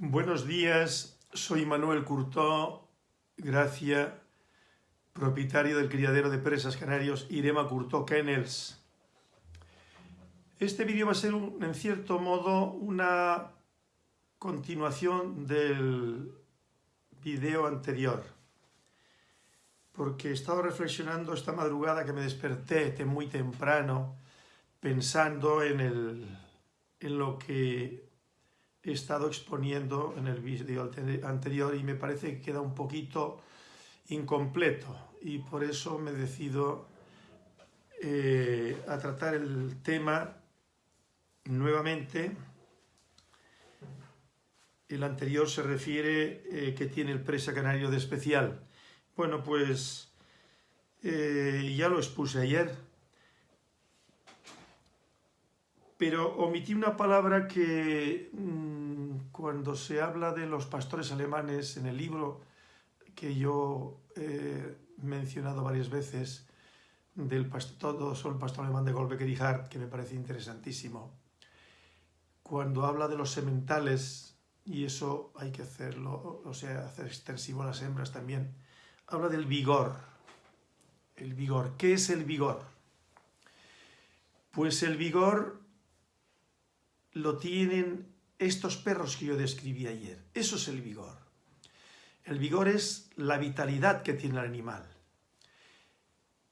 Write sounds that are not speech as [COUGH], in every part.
Buenos días, soy Manuel Curtó, Gracia, propietario del criadero de presas canarios Irema Curtó Kennels. Este vídeo va a ser, en cierto modo, una continuación del vídeo anterior, porque he estado reflexionando esta madrugada que me desperté muy temprano, pensando en, el, en lo que he estado exponiendo en el vídeo anterior y me parece que queda un poquito incompleto y por eso me decido eh, a tratar el tema nuevamente. El anterior se refiere eh, que tiene el presa canario de especial. Bueno, pues eh, ya lo expuse ayer pero omití una palabra que mm, cuando se habla de los pastores alemanes en el libro que yo he mencionado varias veces, del pastor, sobre el pastor alemán de Golbecker y Hart, que me parece interesantísimo, cuando habla de los sementales, y eso hay que hacerlo, o sea, hacer extensivo a las hembras también, habla del vigor. El vigor. ¿Qué es el vigor? Pues el vigor lo tienen estos perros que yo describí ayer. Eso es el vigor. El vigor es la vitalidad que tiene el animal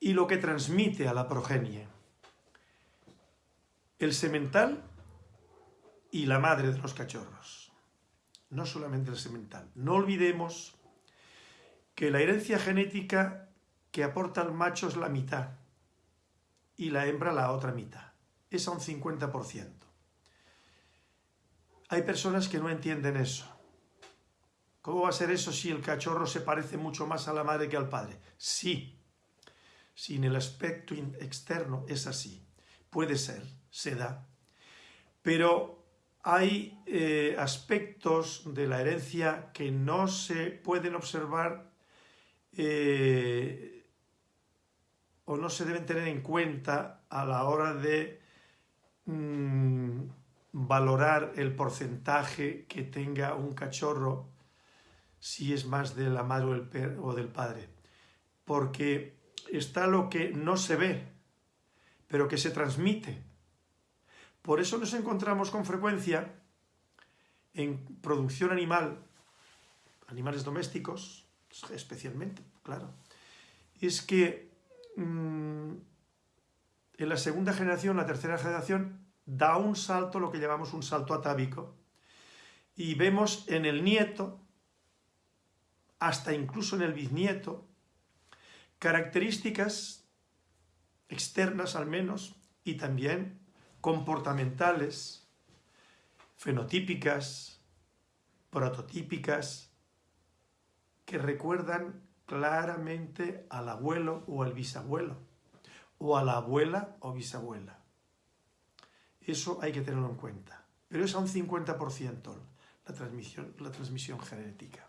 y lo que transmite a la progenie. El semental y la madre de los cachorros. No solamente el semental. No olvidemos que la herencia genética que aporta el macho es la mitad y la hembra la otra mitad. Es a un 50%. Hay personas que no entienden eso. ¿Cómo va a ser eso si el cachorro se parece mucho más a la madre que al padre? Sí, si en el aspecto externo es así. Puede ser, se da. Pero hay eh, aspectos de la herencia que no se pueden observar eh, o no se deben tener en cuenta a la hora de mm, valorar el porcentaje que tenga un cachorro si es más de la madre o del padre. Porque está lo que no se ve, pero que se transmite. Por eso nos encontramos con frecuencia en producción animal, animales domésticos, especialmente, claro, es que mm, en la segunda generación, la tercera generación, da un salto, lo que llamamos un salto atávico, y vemos en el nieto, hasta incluso en el bisnieto, características externas al menos, y también comportamentales, fenotípicas, prototípicas, que recuerdan claramente al abuelo o al bisabuelo, o a la abuela o bisabuela. Eso hay que tenerlo en cuenta. Pero es a un 50% la transmisión, la transmisión genética.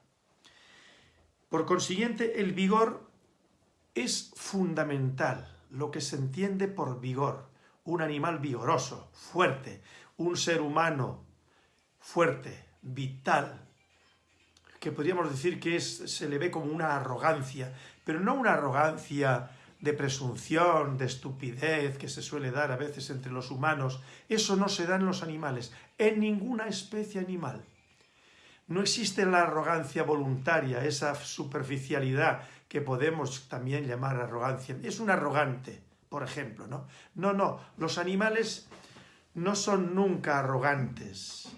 Por consiguiente, el vigor es fundamental, lo que se entiende por vigor. Un animal vigoroso, fuerte, un ser humano fuerte, vital, que podríamos decir que es, se le ve como una arrogancia, pero no una arrogancia de presunción, de estupidez que se suele dar a veces entre los humanos, eso no se da en los animales, en ninguna especie animal. No existe la arrogancia voluntaria, esa superficialidad que podemos también llamar arrogancia. Es un arrogante, por ejemplo, ¿no? No, no, los animales no son nunca arrogantes.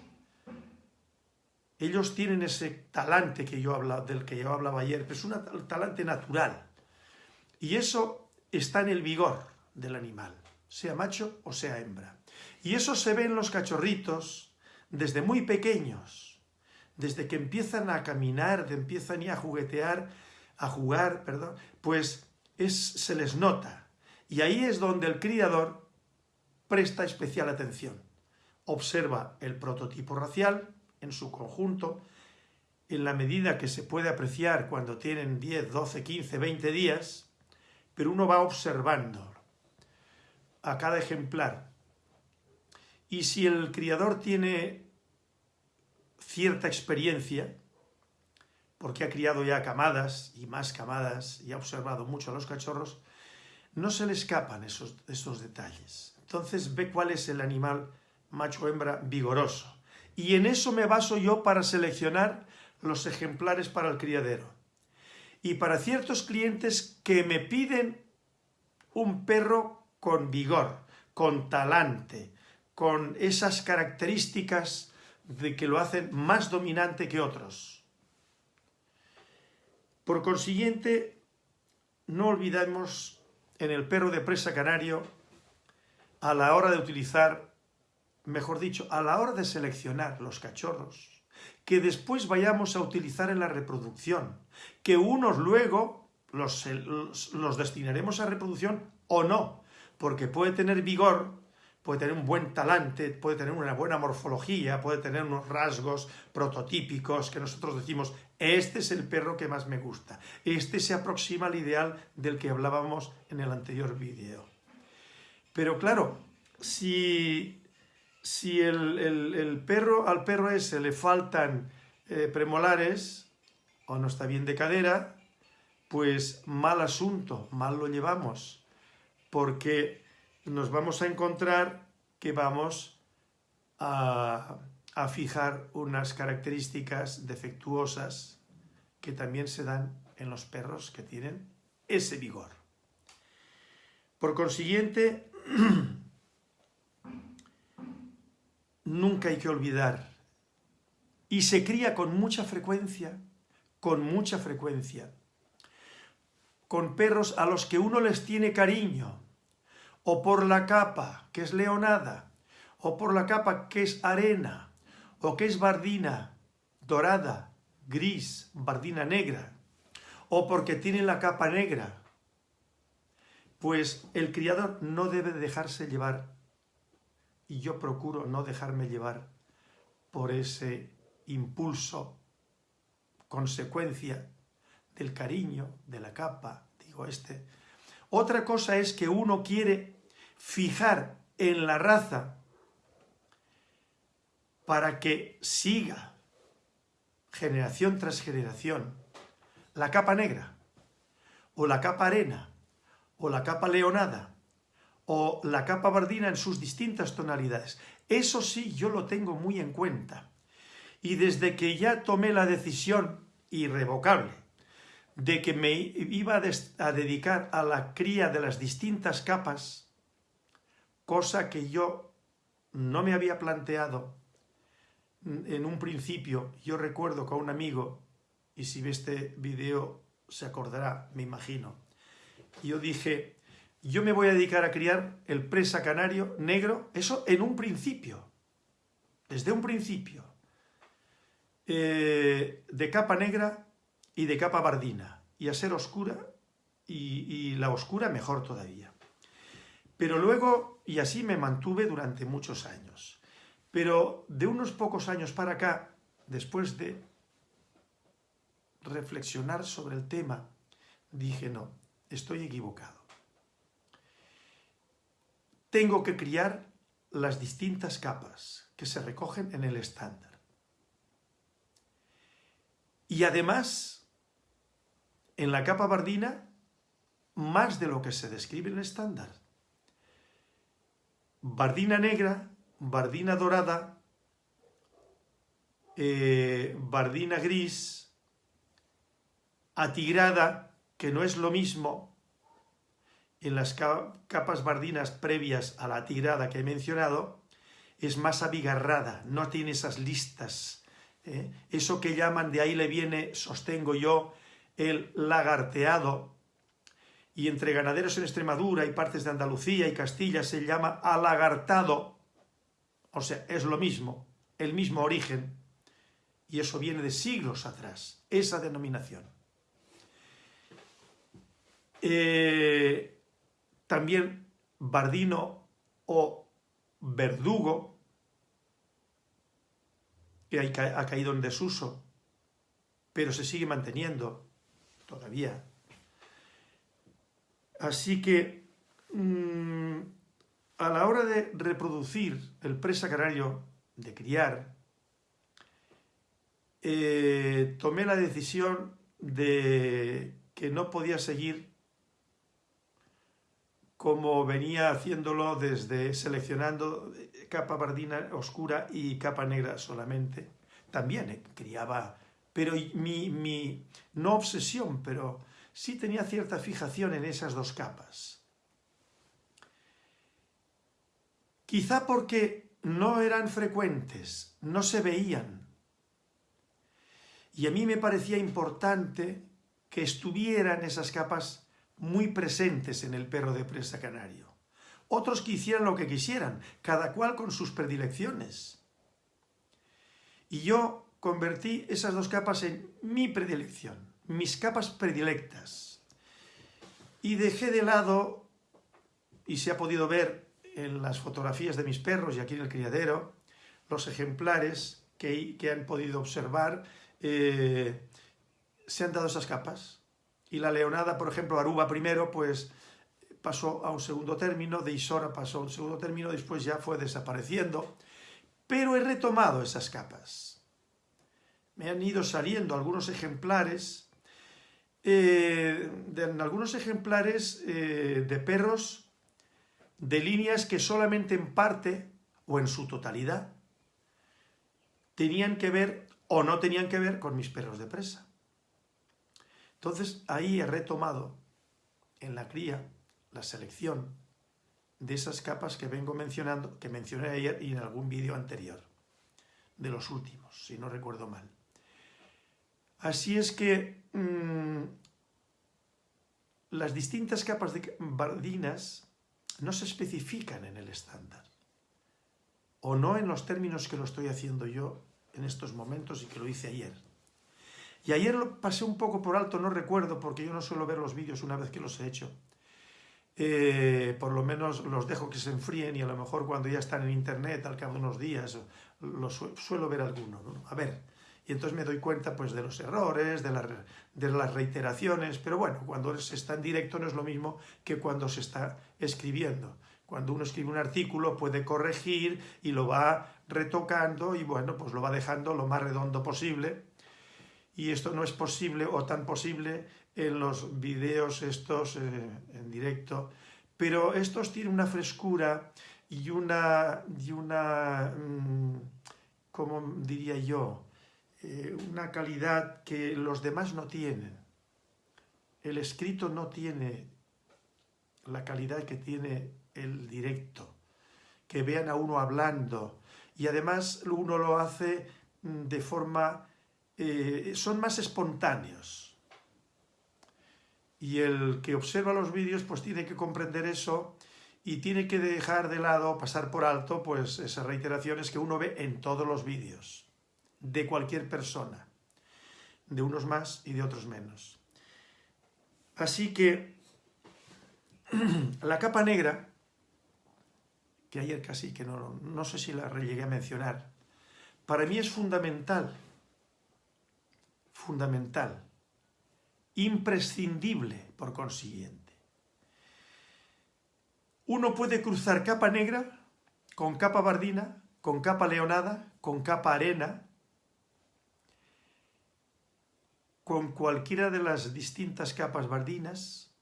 Ellos tienen ese talante que yo del que yo hablaba ayer, pero es un talante natural. Y eso está en el vigor del animal, sea macho o sea hembra. Y eso se ve en los cachorritos desde muy pequeños, desde que empiezan a caminar, empiezan ya a juguetear, a jugar, perdón, pues es, se les nota. Y ahí es donde el criador presta especial atención. Observa el prototipo racial en su conjunto, en la medida que se puede apreciar cuando tienen 10, 12, 15, 20 días, pero uno va observando a cada ejemplar. Y si el criador tiene cierta experiencia, porque ha criado ya camadas y más camadas y ha observado mucho a los cachorros, no se le escapan esos, detalles. Entonces ve cuál es el animal macho hembra vigoroso. Y en eso me baso yo para seleccionar los ejemplares para el criadero. Y para ciertos clientes que me piden un perro con vigor, con talante, con esas características de que lo hacen más dominante que otros. Por consiguiente, no olvidemos en el perro de presa canario, a la hora de utilizar, mejor dicho, a la hora de seleccionar los cachorros, que después vayamos a utilizar en la reproducción, que unos luego los, los, destinaremos a reproducción o no, porque puede tener vigor puede tener un buen talante, puede tener una buena morfología, puede tener unos rasgos prototípicos que nosotros decimos, este es el perro que más me gusta, este se aproxima al ideal del que hablábamos en el anterior vídeo. Pero claro, si, si el, perro, al perro ese le faltan eh, premolares o no está bien de cadera, pues mal asunto, mal lo llevamos, porque nos vamos a encontrar que vamos a, fijar unas características defectuosas que también se dan en los perros que tienen ese vigor. Por consiguiente, [CLEARS THROAT] nunca hay que olvidar, y se cría con mucha frecuencia, con mucha frecuencia, con perros a los que uno les tiene cariño, o por la capa, que es leonada, o por la capa que es arena, o que es bardina dorada, gris, bardina negra, o porque tiene la capa negra, pues el criador no debe dejarse llevar, y yo procuro no dejarme llevar por ese impulso, consecuencia del cariño, de la capa, digo este, otra cosa es que uno quiere fijar en la raza para que siga generación tras generación la capa negra, o la capa arena, o la capa leonada, o la capa bardina en sus distintas tonalidades. Eso sí, yo lo tengo muy en cuenta. Y desde que ya tomé la decisión irrevocable de que me iba a, dedicar a la cría de las distintas capas, cosa que yo no me había planteado en un principio. Yo recuerdo con un amigo, y si ve este video se acordará, me imagino, yo dije, yo me voy a dedicar a criar el presa canario negro, eso en un principio, desde un principio, eh, de capa negra y de capa bardina, y a ser oscura, y, la oscura mejor todavía. Pero luego, y así me mantuve durante muchos años, pero de unos pocos años para acá, después de reflexionar sobre el tema, dije, no, estoy equivocado. Tengo que criar las distintas capas que se recogen en el estándar. Y además, en la capa bardina, más de lo que se describe en el estándar. Bardina negra, bardina dorada, eh, bardina gris, atigrada, que no es lo mismo en las capas bardinas previas a la atigrada que he mencionado, es más abigarrada, no tiene esas listas ¿eh? Eso que llaman, de ahí le viene, sostengo yo, el lagarteado, y entre ganaderos en Extremadura y partes de Andalucía y Castilla se llama alagartado, o sea, es lo mismo, el mismo origen, y eso viene de siglos atrás, esa denominación. Eh, también Bardino o Verdugo, que ha caído en desuso, pero se sigue manteniendo todavía. Así que mm, a la hora de reproducir el presa canario, de criar, eh, tomé la decisión de que no podía seguir como venía haciéndolo desde seleccionando capa bardina oscura y capa negra solamente. También eh, criaba, pero mi, mi, no obsesión, pero sí tenía cierta fijación en esas dos capas. Quizá porque no eran frecuentes, no se veían. Y a mí me parecía importante que estuvieran esas capas muy presentes en el perro de presa canario. Otros que hicieran lo que quisieran, cada cual con sus predilecciones. Y yo convertí esas dos capas en mi predilección, mis capas predilectas. Y dejé de lado, y se ha podido ver en las fotografías de mis perros y aquí en el criadero, los ejemplares que, han podido observar, eh, se han dado esas capas. Y la leonada, por ejemplo, Aruba primero, pues pasó a un segundo término, de Isora pasó a un segundo término, después ya fue desapareciendo, pero he retomado esas capas. Me han ido saliendo algunos ejemplares, eh, de, algunos ejemplares eh, de perros de líneas que solamente en parte o en su totalidad tenían que ver o no tenían que ver con mis perros de presa. Entonces ahí he retomado en la cría la selección de esas capas que vengo mencionando, que mencioné ayer y en algún vídeo anterior, de los últimos, si no recuerdo mal. Así es que mmm, las distintas capas de bardinas no se especifican en el estándar, o no en los términos que lo estoy haciendo yo en estos momentos y que lo hice ayer. Y ayer lo pasé un poco por alto, no recuerdo, porque yo no suelo ver los vídeos una vez que los he hecho. Eh, por lo menos los dejo que se enfríen y a lo mejor cuando ya están en internet al cabo de unos días los suelo ver alguno. A ver, y entonces me doy cuenta pues de los errores, de, de las reiteraciones, pero bueno, cuando se está en directo no es lo mismo que cuando se está escribiendo. Cuando uno escribe un artículo puede corregir y lo va retocando y bueno, pues lo va dejando lo más redondo posible. Y esto no es posible o tan posible en los videos estos eh, en directo, pero estos tienen una frescura y una, y una mm, como diría yo, eh, una calidad que los demás no tienen. El escrito no tiene la calidad que tiene el directo, que vean a uno hablando. Y además uno lo hace mm, de forma... Eh, son más espontáneos. Y el que observa los vídeos pues tiene que comprender eso y tiene que dejar de lado, pasar por alto, pues esas reiteraciones que uno ve en todos los vídeos, de cualquier persona, de unos más y de otros menos. Así que [CLEARS THROAT] la capa negra, que ayer casi que no, no sé si la llegué a mencionar, para mí es fundamental, fundamental, imprescindible por consiguiente. Uno puede cruzar capa negra con capa bardina, con capa leonada, con capa arena, con cualquiera de las distintas capas bardinas,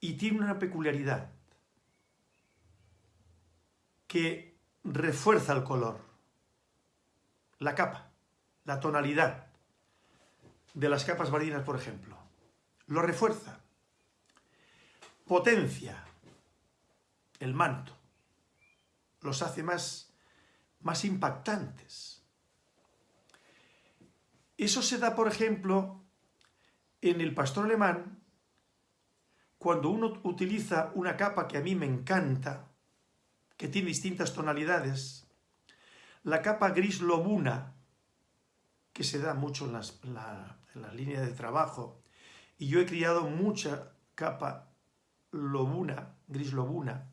y tiene una peculiaridad que refuerza el color, la capa, la tonalidad de las capas marinas, por ejemplo. Lo refuerza, potencia el manto, los hace más, más impactantes. Eso se da, por ejemplo, en el pastor alemán, cuando uno utiliza una capa que a mí me encanta, que tiene distintas tonalidades, la capa gris lobuna, que se da mucho en, las, la, línea de trabajo, y yo he criado mucha capa lobuna, gris lobuna,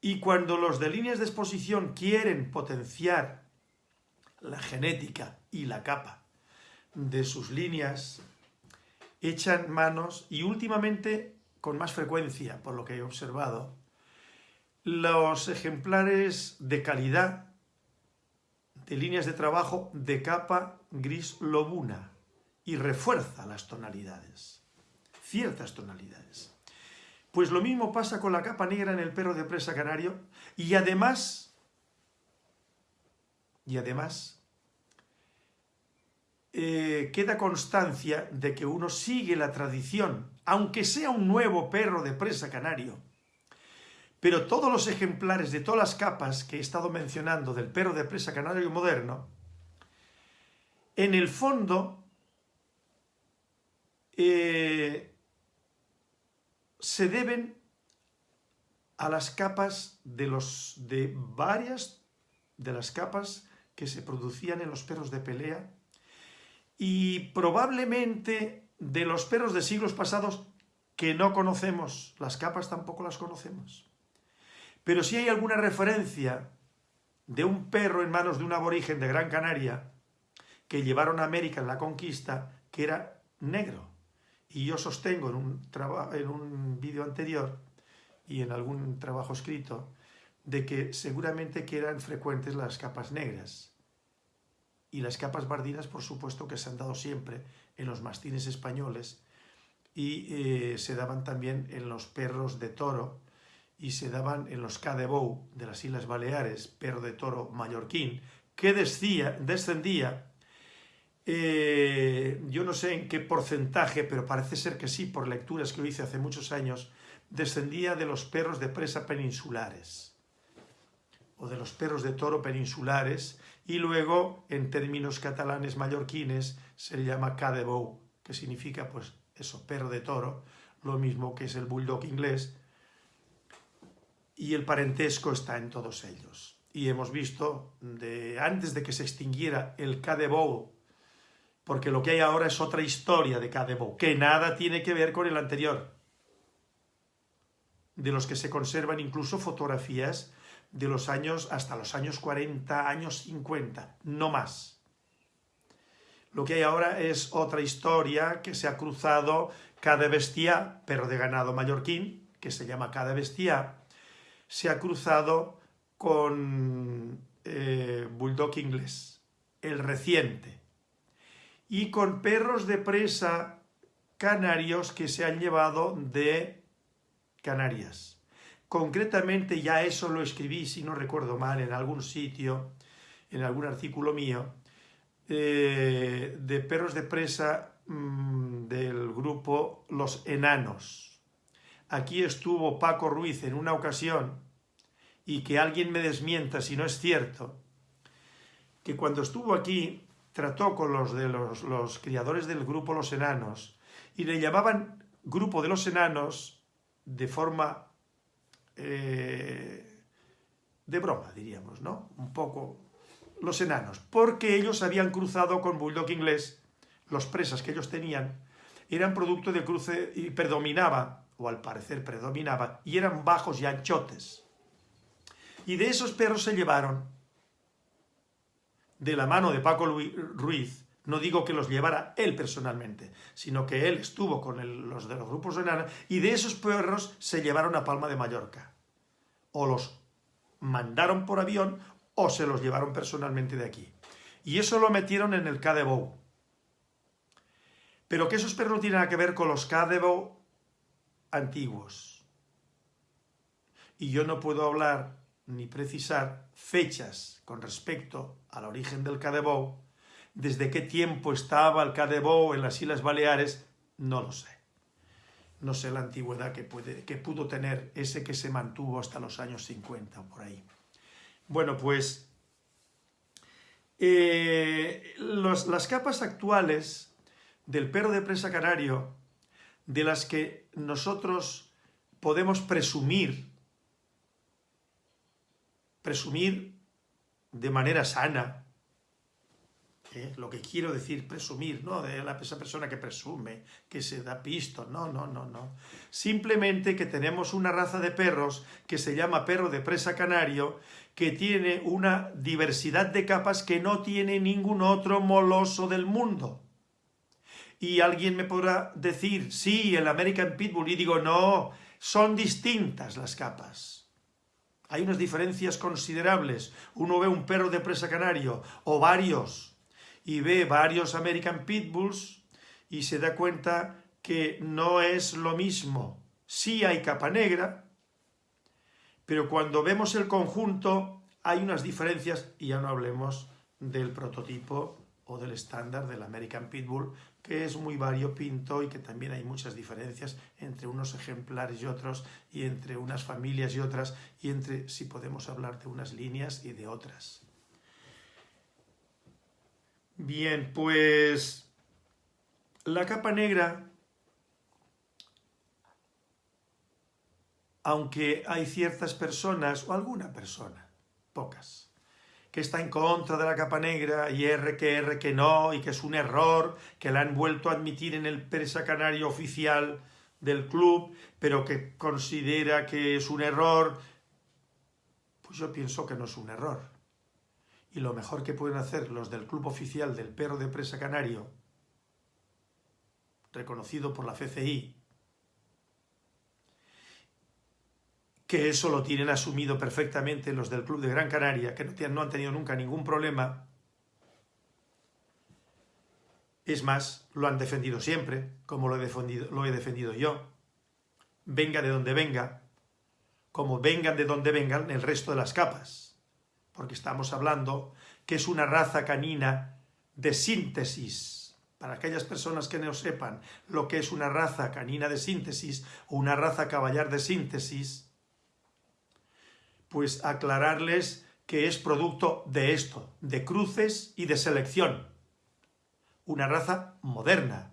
y cuando los de líneas de exposición quieren potenciar la genética y la capa de sus líneas echan manos y últimamente con más frecuencia, por lo que he observado, los ejemplares de calidad de líneas de trabajo de capa gris lobuna y refuerza las tonalidades, ciertas tonalidades. Pues lo mismo pasa con la capa negra en el perro de presa canario y además, y además, eh, queda constancia de que uno sigue la tradición, aunque sea un nuevo perro de presa canario, pero todos los ejemplares de todas las capas que he estado mencionando del perro de presa canario moderno, en el fondo eh, se deben a las capas de, los, de varias de las capas que se producían en los perros de pelea y probablemente de los perros de siglos pasados que no conocemos, las capas tampoco las conocemos. Pero si hay alguna referencia de un perro en manos de un aborigen de Gran Canaria que llevaron a América en la conquista, que era negro. Y yo sostengo en un, en un vídeo anterior y en algún trabajo escrito de que seguramente que eran frecuentes las capas negras. Y las capas bardinas, por supuesto, que se han dado siempre en los mastines españoles y eh, se daban también en los perros de toro, y se daban en los Cadebou de las Islas Baleares, perro de toro mallorquín, que descendía, eh, yo no sé en qué porcentaje, pero parece ser que sí, por lecturas que lo hice hace muchos años, descendía de los perros de presa peninsulares, o de los perros de toro peninsulares, y luego, en términos catalanes mallorquines, se le llama Cadebou, que significa, pues, eso, perro de toro, lo mismo que es el bulldog inglés, y el parentesco está en todos ellos. Y hemos visto, de, antes de que se extinguiera el Cadebou, porque lo que hay ahora es otra historia de Cadebou, que nada tiene que ver con el anterior, de los que se conservan incluso fotografías de los años, hasta los años 40, años 50, no más. Lo que hay ahora es otra historia que se ha cruzado cada bestia, perro de ganado mallorquín, que se llama cada bestia, se ha cruzado con eh, Bulldog inglés, el reciente, y con perros de presa canarios que se han llevado de Canarias. Concretamente, ya eso lo escribí, si no recuerdo mal, en algún sitio, en algún artículo mío, eh, de perros de presa mm, del grupo Los Enanos. Aquí estuvo Paco Ruiz en una ocasión y que alguien me desmienta si no es cierto, que cuando estuvo aquí trató con los de los, criadores del grupo Los Enanos y le llamaban grupo de los enanos de forma eh, de broma, diríamos, ¿no? Un poco los enanos, porque ellos habían cruzado con Bulldog inglés, los presas que ellos tenían, eran producto de cruce y predominaba, o al parecer predominaba, y eran bajos y anchotes. Y de esos perros se llevaron, de la mano de Paco Ruiz, no digo que los llevara él personalmente, sino que él estuvo con los de los grupos enanos, y de esos perros se llevaron a Palma de Mallorca. O los mandaron por avión o se los llevaron personalmente de aquí. Y eso lo metieron en el Cadebo. Pero que esos perros no tienen nada que ver con los Cadebo antiguos. Y yo no puedo hablar ni precisar fechas con respecto al origen del Cadebou, desde qué tiempo estaba el Cadebou en las Islas Baleares, no lo sé. No sé la antigüedad que, puede, que pudo tener ese que se mantuvo hasta los años 50 o por ahí. Bueno, pues eh, las capas actuales del perro de presa canario, de las que nosotros podemos presumir presumir de manera sana, ¿eh? lo que quiero decir, presumir, no de esa persona que presume, que se da pisto, no, no, no, no. Simplemente que tenemos una raza de perros que se llama perro de presa canario, que tiene una diversidad de capas que no tiene ningún otro moloso del mundo. Y alguien me podrá decir, sí, el American Pitbull, y digo, no, son distintas las capas Hay unas diferencias considerables. Uno ve un perro de presa canario o varios y ve varios American Pitbulls y se da cuenta que no es lo mismo. Sí hay capa negra, pero cuando vemos el conjunto hay unas diferencias y ya no hablemos del prototipo o del estándar del American Pitbull, que es muy variopinto y que también hay muchas diferencias entre unos ejemplares y otros, y entre unas familias y otras, y entre, si podemos hablar de unas líneas y de otras. Bien, pues la capa negra, aunque hay ciertas personas, o alguna persona, pocas, que está en contra de la capa negra y R que R que no y que es un error, que la han vuelto a admitir en el presa canario oficial del club, pero que considera que es un error, pues yo pienso que no es un error. Y lo mejor que pueden hacer los del club oficial del perro de presa canario, reconocido por la FCI, que eso lo tienen asumido perfectamente los del Club de Gran Canaria, que no, han tenido nunca ningún problema. Es más, lo han defendido siempre, como lo he defendido, lo he defendido yo. Venga de donde venga, como vengan de donde vengan el resto de las capas. Porque estamos hablando que es una raza canina de síntesis. Para aquellas personas que no sepan lo que es una raza canina de síntesis o una raza caballar de síntesis, pues aclararles que es producto de esto, de cruces y de selección. Una raza moderna,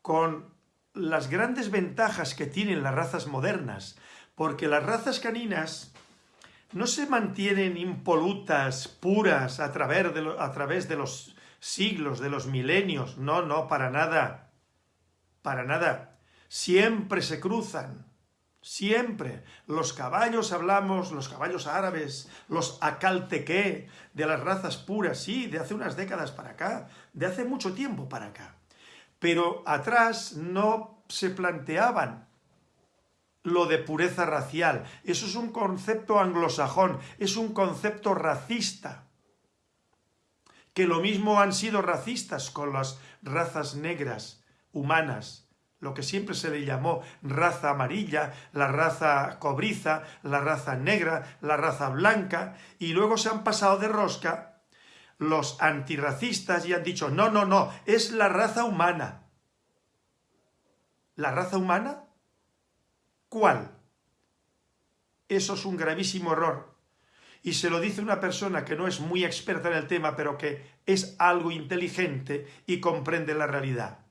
con las grandes ventajas que tienen las razas modernas, porque las razas caninas no se mantienen impolutas, puras, a través, de a través de los siglos, de los milenios. No, no, para nada. Para nada. Siempre se cruzan. Siempre. Los caballos hablamos, los caballos árabes, los acaltequé, de las razas puras, sí, de hace unas décadas para acá, de hace mucho tiempo para acá. Pero atrás no se planteaban lo de pureza racial. Eso es un concepto anglosajón, es un concepto racista. Que lo mismo han sido racistas con las razas negras humanas lo que siempre se le llamó raza amarilla, la raza cobriza, la raza negra, la raza blanca, y luego se han pasado de rosca los antirracistas y han dicho, no, no, no, es la raza humana. ¿La raza humana? ¿Cuál? Eso es un gravísimo error. Y se lo dice una persona que no es muy experta en el tema, pero que es algo inteligente y comprende la realidad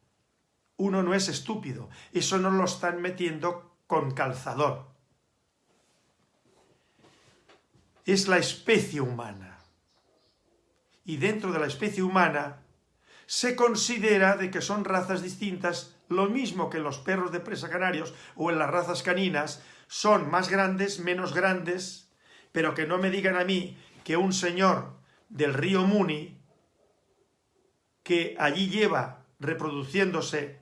uno no es estúpido. Eso no lo están metiendo con calzador. Es la especie humana. Y dentro de la especie humana se considera de que son razas distintas, lo mismo que los perros de presa canarios o en las razas caninas, son más grandes, menos grandes, pero que no me digan a mí que un señor del río Muni, que allí lleva reproduciéndose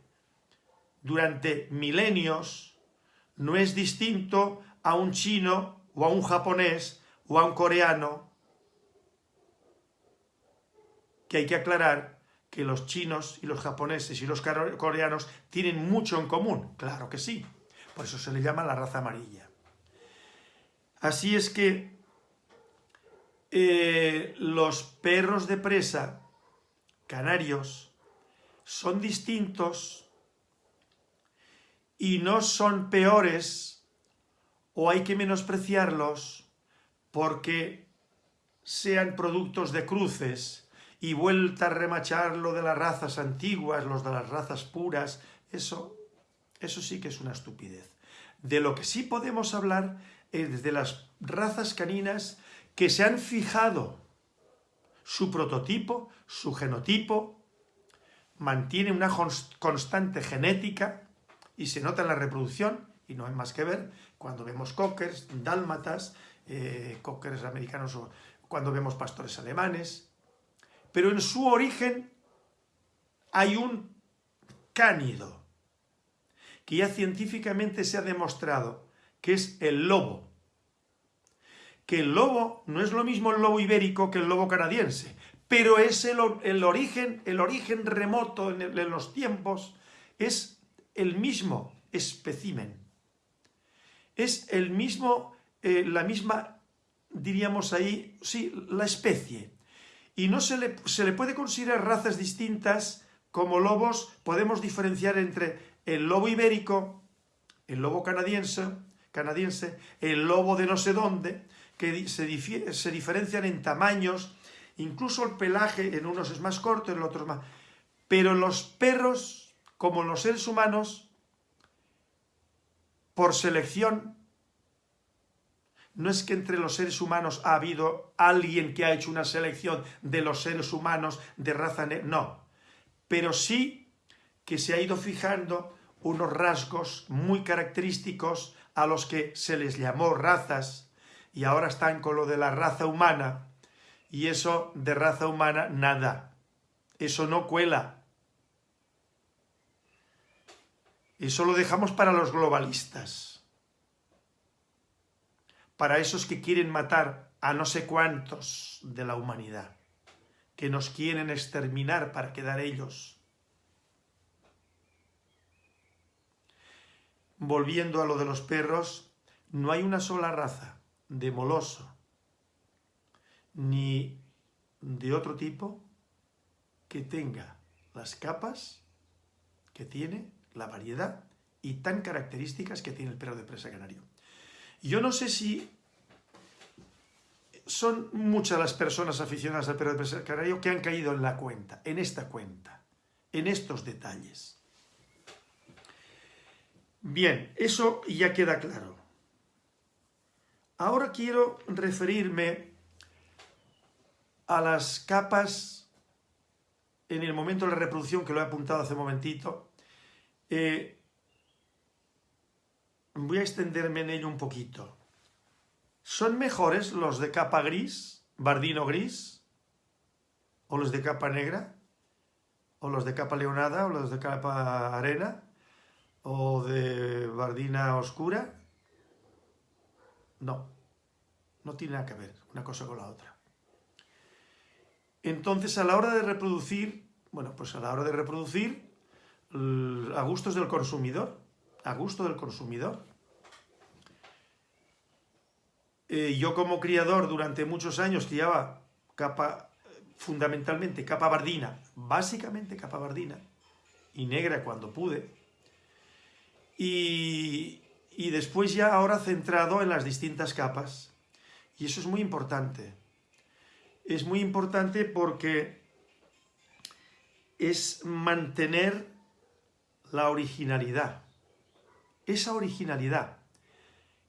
durante milenios no es distinto a un chino o a un japonés o a un coreano, que hay que aclarar que los chinos y los japoneses y los coreanos tienen mucho en común, claro que sí, por eso se le llama la raza amarilla. Así es que eh, los perros de presa canarios son distintos y no son peores o hay que menospreciarlos porque sean productos de cruces y vuelta a remachar lo de las razas antiguas, los de las razas puras, eso, eso sí que es una estupidez. De lo que sí podemos hablar es de las razas caninas que se han fijado su prototipo, su genotipo, mantiene una constante genética y se nota en la reproducción, y no hay más que ver, cuando vemos cockers, dálmatas, eh, cockers americanos o cuando vemos pastores alemanes, pero en su origen hay un cánido, que ya científicamente se ha demostrado que es el lobo. que el lobo no es lo mismo el lobo ibérico que el lobo canadiense, pero es el, origen, el origen remoto en, en los tiempos, es el mismo especimen. Es el mismo, eh, la misma, diríamos ahí, sí, la especie. Y no se le, se le puede considerar razas distintas como lobos, podemos diferenciar entre el lobo ibérico, el lobo canadiense, canadiense el lobo de no sé dónde, que se, se diferencian en tamaños, incluso el pelaje en unos es más corto, en otros más... Pero los perros, como los seres humanos, por selección, no es que entre los seres humanos ha habido alguien que ha hecho una selección de los seres humanos de raza negra, no, pero sí que se ha ido fijando unos rasgos muy característicos a los que se les llamó razas y ahora están con lo de la raza humana y eso de raza humana nada, eso no cuela. Eso lo dejamos para los globalistas, para esos que quieren matar a no sé cuántos de la humanidad, que nos quieren exterminar para quedar ellos. Volviendo a lo de los perros, no hay una sola raza de moloso ni de otro tipo que tenga las capas que tiene, la variedad y tan características que tiene el perro de presa canario. Yo no sé si son muchas las personas aficionadas al perro de presa canario que han caído en la cuenta, en esta cuenta, en estos detalles. Bien, eso ya queda claro. Ahora quiero referirme a las capas en el momento de la reproducción, que lo he apuntado hace un momentito. Eh, voy a extenderme en ello un poquito. ¿Son mejores los de capa gris, bardino gris? ¿O los de capa negra? ¿O los de capa leonada? ¿O los de capa arena? o de bardina oscura. No, no tiene nada que ver una cosa con la otra. Entonces, a la hora de reproducir, bueno, pues a la hora de reproducir, a gustos del consumidor, a gusto del consumidor. Eh, yo como criador durante muchos años criaba capa, fundamentalmente capa bardina, básicamente capa bardina, y negra cuando pude, y, después ya ahora centrado en las distintas capas. Y eso es muy importante. Es muy importante porque es mantener la originalidad. Esa originalidad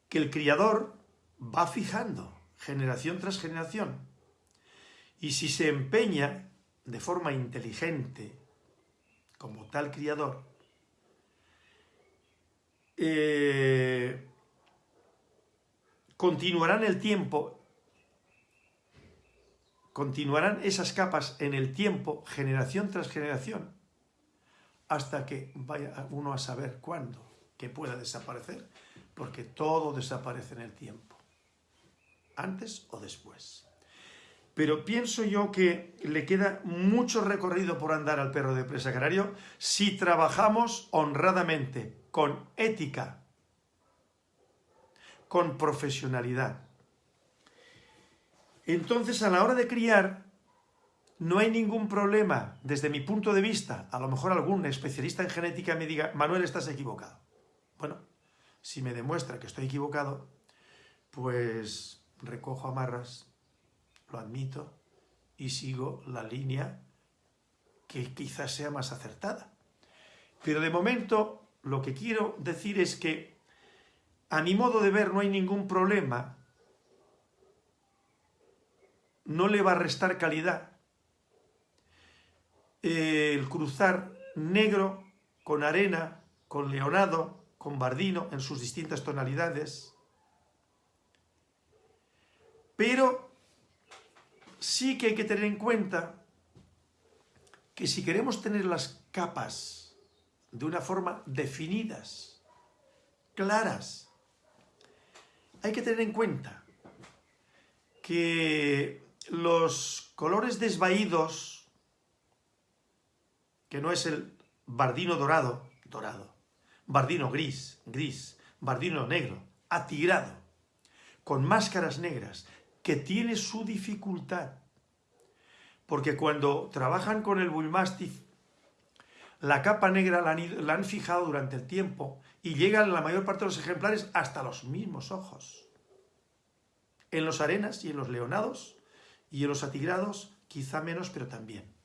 que el criador va fijando generación tras generación. Y si se empeña de forma inteligente como tal criador eh, continuarán el tiempo, continuarán esas capas en el tiempo, generación tras generación, hasta que vaya uno a saber cuándo, que pueda desaparecer, porque todo desaparece en el tiempo, antes o después. Pero pienso yo que le queda mucho recorrido por andar al perro de presa canario si trabajamos honradamente, con ética, con profesionalidad. Entonces, a la hora de criar, no hay ningún problema, desde mi punto de vista, a lo mejor algún especialista en genética me diga, Manuel, estás equivocado. Bueno, si me demuestra que estoy equivocado, pues recojo amarras, lo admito, y sigo la línea que quizás sea más acertada. Pero de momento lo que quiero decir es que a mi modo de ver no hay ningún problema, no le va a restar calidad el cruzar negro con arena, con leonado, con bardino en sus distintas tonalidades, pero sí que hay que tener en cuenta que si queremos tener las capas de una forma definidas, claras. Hay que tener en cuenta que los colores desvaídos, que no es el bardino dorado, dorado, bardino gris, gris, bardino negro, atigrado, con máscaras negras, que tiene su dificultad. Porque cuando trabajan con el Bullmastiff, la capa negra la han, la han fijado durante el tiempo y llegan la mayor parte de los ejemplares hasta los mismos ojos. En los arenas y en los leonados y en los atigrados quizá menos, pero también.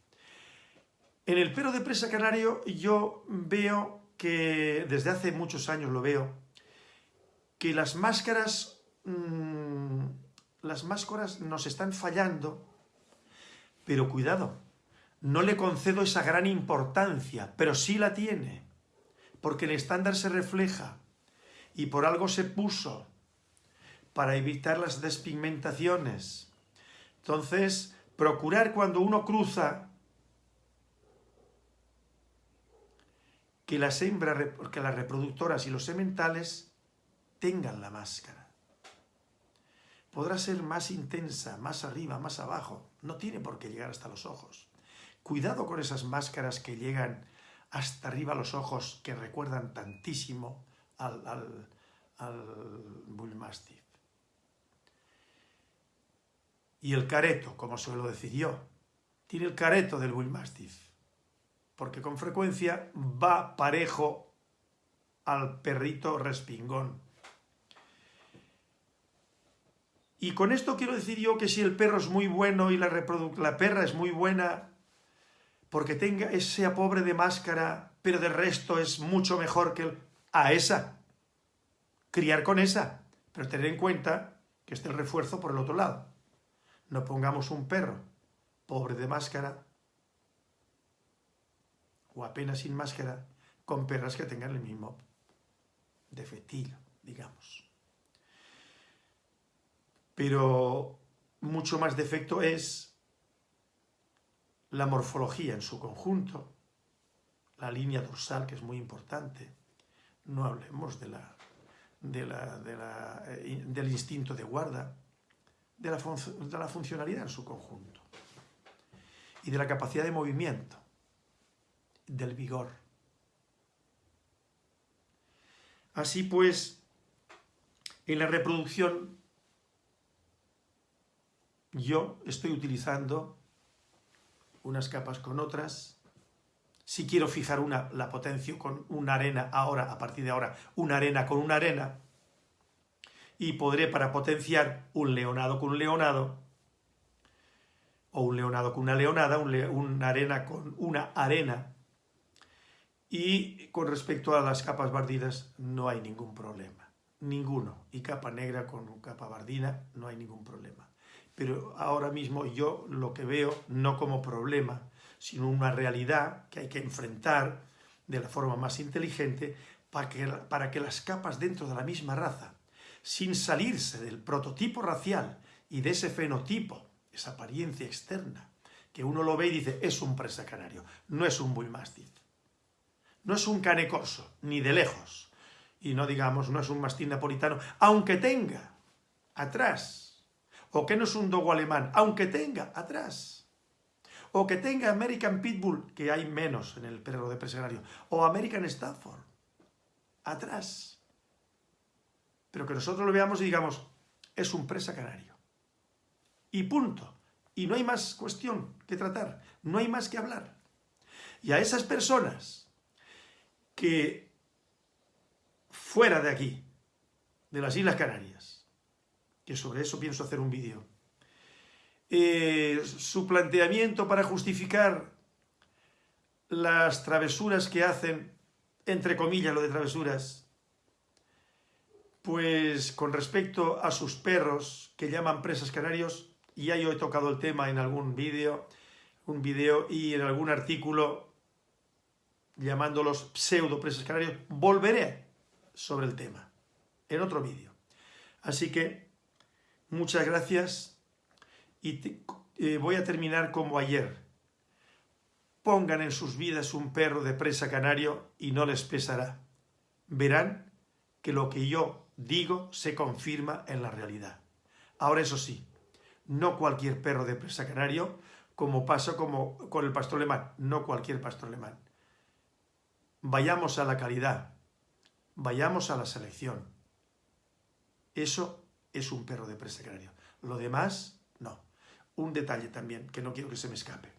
En el perro de presa canario yo veo que, desde hace muchos años lo veo, que las máscaras, mmm, las máscaras nos están fallando, pero cuidado, no le concedo esa gran importancia, pero sí la tiene, porque el estándar se refleja y por algo se puso para evitar las despigmentaciones. Entonces, procurar cuando uno cruza que las hembras, que las reproductoras y los sementales tengan la máscara. Podrá ser más intensa, más arriba, más abajo, no tiene por qué llegar hasta los ojos. Cuidado con esas máscaras que llegan hasta arriba los ojos, que recuerdan tantísimo al, al, al Bullmastiff. Y el careto, como suelo decir yo, tiene el careto del Bullmastiff, porque con frecuencia va parejo al perrito respingón. Y con esto quiero decir yo que si el perro es muy bueno y la, perra es muy buena, porque tenga esa pobre de máscara, pero de resto es mucho mejor que el... a esa. Criar con esa, pero tener en cuenta que esté el refuerzo por el otro lado. No pongamos un perro pobre de máscara o apenas sin máscara con perras que tengan el mismo defectillo, digamos. Pero mucho más defecto es la morfología en su conjunto, la línea dorsal, que es muy importante. No hablemos de la, eh, del instinto de guarda, de la, de la funcionalidad en su conjunto y de la capacidad de movimiento, del vigor. Así pues, en la reproducción yo estoy utilizando unas capas con otras. Si quiero fijar una, la potencio con una arena ahora, a partir de ahora, una arena con una arena. Y podré para potenciar un leonado con un leonado, o un leonado con una leonada, un una arena con una arena. Y con respecto a las capas bardinas no hay ningún problema, ninguno. Y capa negra con capa bardina no hay ningún problema. Pero ahora mismo yo lo que veo no como problema, sino una realidad que hay que enfrentar de la forma más inteligente para que, para que las capas dentro de la misma raza, sin salirse del prototipo racial y de ese fenotipo, esa apariencia externa, que uno lo ve y dice, es un presa canario, no es un bullmastiff, no es un canecoso, ni de lejos, y no digamos, no es un mastín napolitano, aunque tenga atrás o que no es un dogo alemán, aunque tenga atrás, o que tenga American Pitbull, que hay menos en el perro de presenario, o American Stafford, atrás. Pero que nosotros lo veamos y digamos, es un presa canario. Y punto. Y no hay más cuestión que tratar, no hay más que hablar. Y a esas personas que fuera de aquí, de las Islas Canarias, que sobre eso pienso hacer un vídeo. Eh, su planteamiento para justificar las travesuras que hacen, entre comillas lo de travesuras, pues con respecto a sus perros que llaman presas canarios, ya yo he tocado el tema en algún vídeo, un vídeo y en algún artículo llamándolos pseudo presas canarios, volveré sobre el tema en otro vídeo. Así que Muchas gracias y eh, voy a terminar como ayer. Pongan en sus vidas un perro de presa canario y no les pesará. Verán que lo que yo digo se confirma en la realidad. Ahora eso sí, no cualquier perro de presa canario, como pasa como con el pastor alemán, no cualquier pastor alemán. Vayamos a la calidad, vayamos a la selección. Eso es un perro de presa canario. Lo demás, no. Un detalle también, que no quiero que se me escape.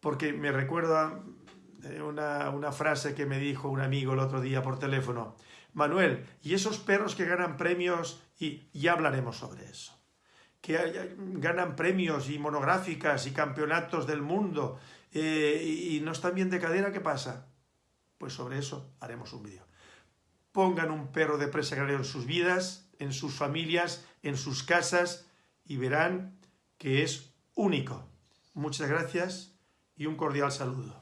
Porque me recuerda eh, una, una frase que me dijo un amigo el otro día por teléfono. Manuel, ¿y esos perros que ganan premios? Y ya hablaremos sobre eso que ganan premios y monográficas y campeonatos del mundo eh, y no están bien de cadera, ¿qué pasa? Pues sobre eso haremos un vídeo. Pongan un perro de presa en sus vidas, en sus familias, en sus casas y verán que es único. Muchas gracias y un cordial saludo.